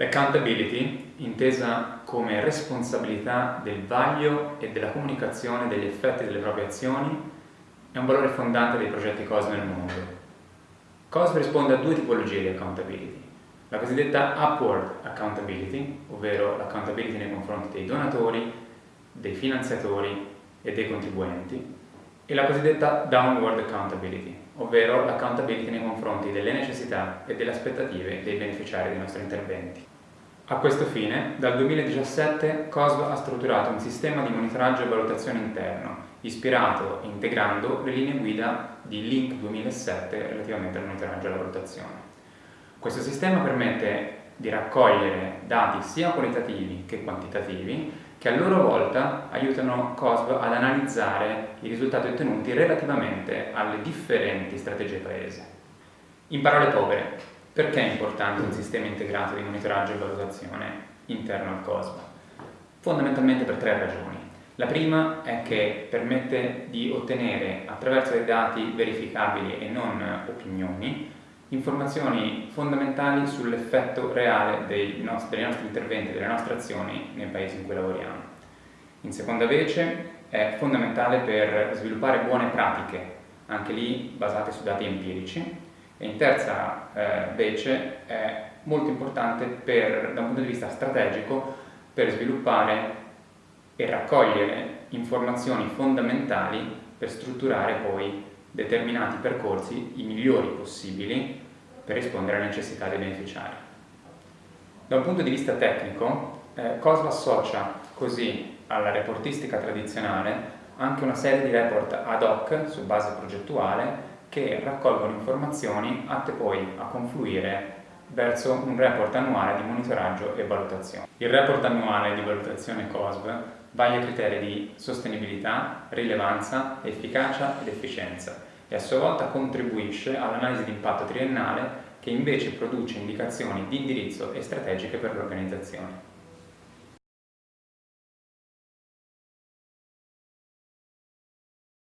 L'accountability, intesa come responsabilità del vaglio e della comunicazione degli effetti delle proprie azioni, è un valore fondante dei progetti COSM nel mondo. COSM risponde a due tipologie di accountability. La cosiddetta upward accountability, ovvero l'accountability nei confronti dei donatori, dei finanziatori e dei contribuenti, e la cosiddetta downward accountability, ovvero l'accountability nei confronti delle necessità e delle aspettative dei beneficiari dei nostri interventi. A questo fine, dal 2017 COSV ha strutturato un sistema di monitoraggio e valutazione interno, ispirato e integrando le linee guida di Link 2007 relativamente al monitoraggio e alla valutazione. Questo sistema permette di raccogliere dati sia qualitativi che quantitativi che a loro volta aiutano COSB ad analizzare i risultati ottenuti relativamente alle differenti strategie paese. In parole povere, perché è importante un sistema integrato di monitoraggio e valutazione interno al COSB? Fondamentalmente per tre ragioni. La prima è che permette di ottenere attraverso dei dati verificabili e non opinioni informazioni fondamentali sull'effetto reale dei nostri, dei nostri interventi, delle nostre azioni nei paesi in cui lavoriamo. In seconda vece è fondamentale per sviluppare buone pratiche, anche lì basate su dati empirici, e in terza eh, vece è molto importante per, da un punto di vista strategico per sviluppare e raccogliere informazioni fondamentali per strutturare poi determinati percorsi, i migliori possibili, per rispondere alle necessità dei beneficiari. Da un punto di vista tecnico, eh, COSLA associa così alla reportistica tradizionale anche una serie di report ad hoc su base progettuale che raccolgono informazioni atte poi a confluire verso un report annuale di monitoraggio e valutazione. Il report annuale di valutazione COSV vaglia criteri di sostenibilità, rilevanza, efficacia ed efficienza e a sua volta contribuisce all'analisi di impatto triennale che invece produce indicazioni di indirizzo e strategiche per l'organizzazione.